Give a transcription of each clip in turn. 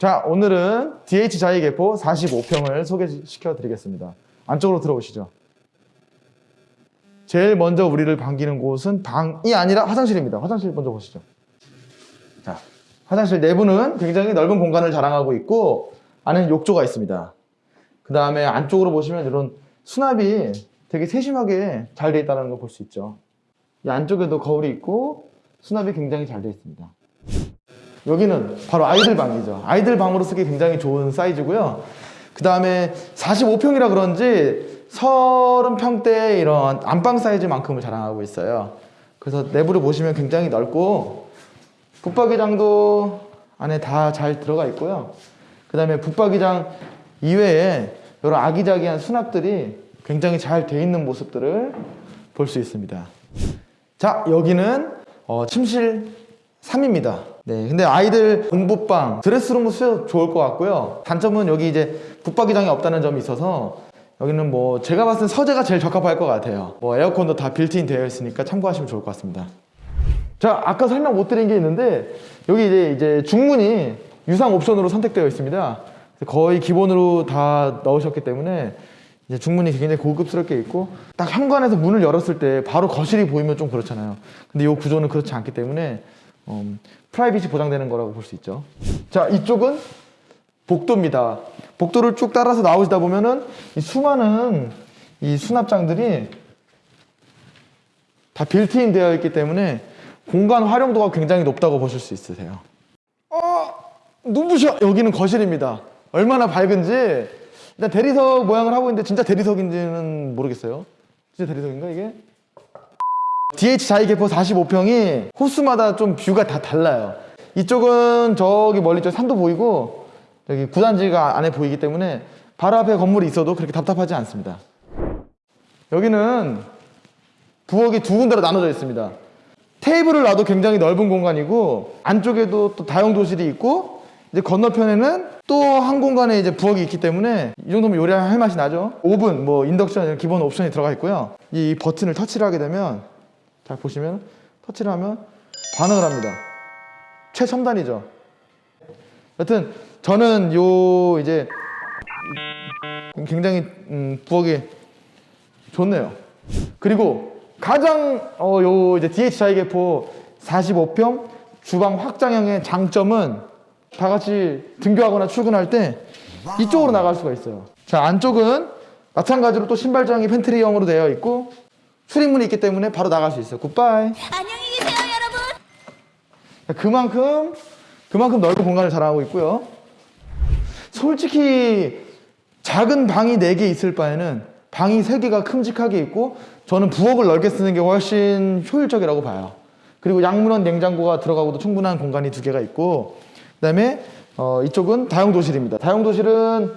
자, 오늘은 DH 자위개포 45평을 소개시켜 드리겠습니다. 안쪽으로 들어오시죠. 제일 먼저 우리를 반기는 곳은 방이 아니라 화장실입니다. 화장실 먼저 보시죠. 자, 화장실 내부는 굉장히 넓은 공간을 자랑하고 있고 안에는 욕조가 있습니다. 그 다음에 안쪽으로 보시면 이런 수납이 되게 세심하게 잘 되어 있다는 걸 볼 수 있죠. 이 안쪽에도 거울이 있고 수납이 굉장히 잘 되어 있습니다. 여기는 바로 아이들 방이죠. 아이들 방으로 쓰기 굉장히 좋은 사이즈고요. 그 다음에 45평이라 그런지 30평대 이런 안방 사이즈만큼을 자랑하고 있어요. 그래서 내부를 보시면 굉장히 넓고 붙박이장도 안에 다 잘 들어가 있고요. 그 다음에 붙박이장 이외에 이런 아기자기한 수납들이 굉장히 잘 돼 있는 모습들을 볼 수 있습니다. 자, 여기는 어, 침실 3입니다. 네, 근데 아이들 공부방, dress room도 쓰여 좋을 것 같고요. 단점은 여기 이제 붙박이장이 없다는 점이 있어서 여기는 뭐 제가 봤을 땐 서재가 제일 적합할 것 같아요. 뭐 에어컨도 다 빌트인 되어 있으니까 참고하시면 좋을 것 같습니다. 자, 아까 설명 못 드린 게 있는데 여기 이제 이제 중문이 유상 옵션으로 선택되어 있습니다. 거의 기본으로 다 넣으셨기 때문에 이제 중문이 굉장히 고급스럽게 있고 딱 현관에서 문을 열었을 때 바로 거실이 보이면 좀 그렇잖아요. 근데 이 구조는 그렇지 않기 때문에 음, private이 보장되는 거라고 볼 수 있죠. 자, 이쪽은 복도입니다. 복도를 쭉 따라서 나오시다 보면은 이 수많은 이 수납장들이 다 빌트인 되어 있기 때문에 공간 활용도가 굉장히 높다고 보실 수 있으세요. 어, 눈부셔! 여기는 거실입니다. 얼마나 밝은지 일단 대리석 모양을 하고 있는데 진짜 대리석인지는 모르겠어요. 진짜 대리석인가 이게? DH 자이개포 45평이 호수마다 좀 뷰가 다 달라요. 이쪽은 저기 멀리 저 산도 보이고 여기 구단지가 안에 보이기 때문에 바로 앞에 건물이 있어도 그렇게 답답하지 않습니다. 여기는 부엌이 두 군데로 나눠져 있습니다. 테이블을 놔도 굉장히 넓은 공간이고 안쪽에도 또 다용도실이 있고 이제 건너편에는 또 한 공간에 이제 부엌이 있기 때문에 이 정도면 요리할 맛이 나죠. 오븐, 뭐 인덕션 이런 기본 옵션이 들어가 있고요. 이 버튼을 터치를 하게 되면 잘 보시면 터치를 하면 반응을 합니다. 최첨단이죠. 여튼 저는 요 이제 굉장히 음, 부엌이 좋네요. 그리고 가장 어, 요 이제 DH 자이개포 45평 주방 확장형의 장점은 다 같이 등교하거나 출근할 때 이쪽으로 나갈 수가 있어요. 자 안쪽은 마찬가지로 또 신발장이 팬트리형으로 되어 있고 수리문이 있기 때문에 바로 나갈 수 있어요. 굿바이. 안녕히 계세요, 여러분. 그만큼 그만큼 넓은 공간을 자랑하고 있고요. 솔직히 작은 방이 4개 있을 바에는 방이 3개가 큼직하게 있고 저는 부엌을 넓게 쓰는 게 훨씬 효율적이라고 봐요. 그리고 양문원 냉장고가 들어가고도 충분한 공간이 두 개가 있고 그 다음에 어, 이쪽은 다용도실입니다. 다용도실은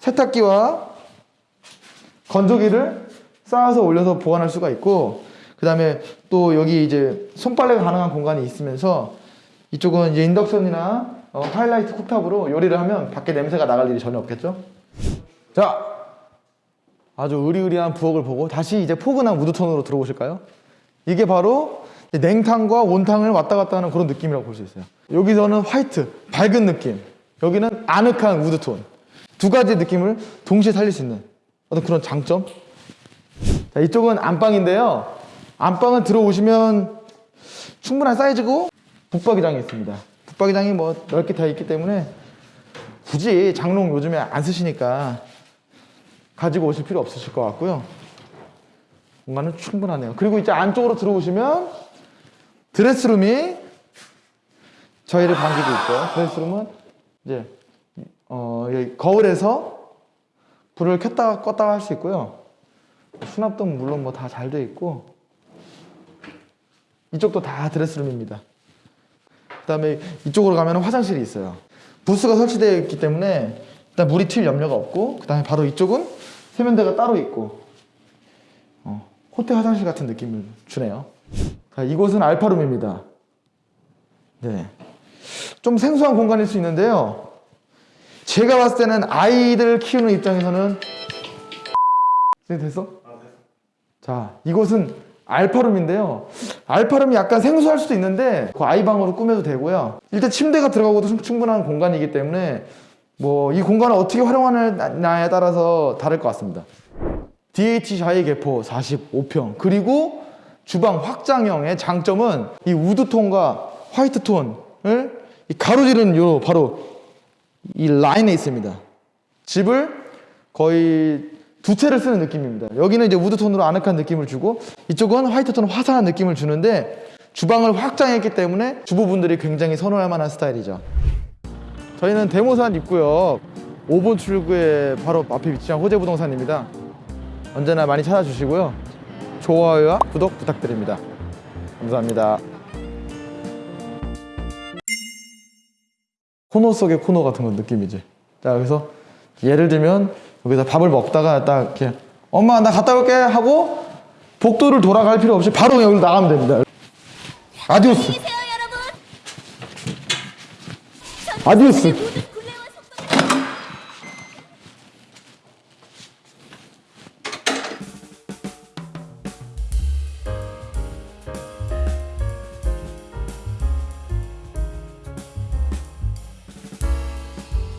세탁기와 건조기를 쌓아서 올려서 보관할 수가 있고 그 다음에 또 여기 이제 손빨래가 가능한 공간이 있으면서 이쪽은 이제 인덕션이나 어, 하이라이트 쿡탑으로 요리를 하면 밖에 냄새가 나갈 일이 전혀 없겠죠? 자 아주 의리의리한 부엌을 보고 다시 이제 포근한 우드톤으로 들어오실까요? 이게 바로 냉탕과 온탕을 왔다 갔다 하는 그런 느낌이라고 볼 수 있어요. 여기서는 화이트, 밝은 느낌. 여기는 아늑한 우드톤. 두 가지 느낌을 동시에 살릴 수 있는 어떤 그런 장점 자, 이쪽은 안방인데요. 안방은 들어오시면 충분한 사이즈고 붙박이장이 있습니다. 붙박이장이 뭐 넓게 다 있기 때문에 굳이 장롱 요즘에 안 쓰시니까 가지고 오실 필요 없으실 것 같고요. 공간은 충분하네요. 그리고 이제 안쪽으로 들어오시면 드레스룸이 저희를 반기고 있고요. 드레스룸은 이제 어, 거울에서 불을 켰다가 껐다가 할수 있고요. 수납도 물론 뭐 다 잘 돼 있고 이쪽도 다 드레스룸입니다. 그 다음에 이쪽으로 가면 화장실이 있어요. 부스가 설치되어 있기 때문에 일단 물이 튈 염려가 없고 그 다음에 바로 이쪽은 세면대가 따로 있고 어, 호텔 화장실 같은 느낌을 주네요. 자, 이곳은 알파룸입니다. 네, 좀 생소한 공간일 수 있는데요. 제가 봤을 때는 아이들 키우는 입장에서는 네, 됐어? 자, 이곳은 알파룸인데요. 알파룸이 약간 생소할 수도 있는데 그 아이방으로 꾸며도 되고요. 일단 침대가 들어가고도 충- 충분한 공간이기 때문에 뭐 이 공간을 어떻게 활용하느냐에 따라서 다를 것 같습니다. DH 샤이 개포 45평 그리고 주방 확장형의 장점은 이 우드톤과 화이트톤을 이 가로지르는 요 바로 이 라인에 있습니다. 집을 거의 두 채를 쓰는 느낌입니다. 여기는 이제 우드톤으로 아늑한 느낌을 주고 이쪽은 화이트톤 화사한 느낌을 주는데 주방을 확장했기 때문에 주부분들이 굉장히 선호할 만한 스타일이죠. 저희는 대모산 입구역 5번 출구에 바로 앞에 위치한 호재부동산입니다. 언제나 많이 찾아주시고요. 좋아요와 구독 부탁드립니다. 감사합니다. 코너 속의 코너 같은 건 느낌이지. 자, 그래서 예를 들면 여기서 밥을 먹다가 딱 이렇게 엄마 나 갔다 올게 하고 복도를 돌아갈 필요 없이 바로 여기로 나가면 됩니다. Adiós. 계세요 여러분. Adiós.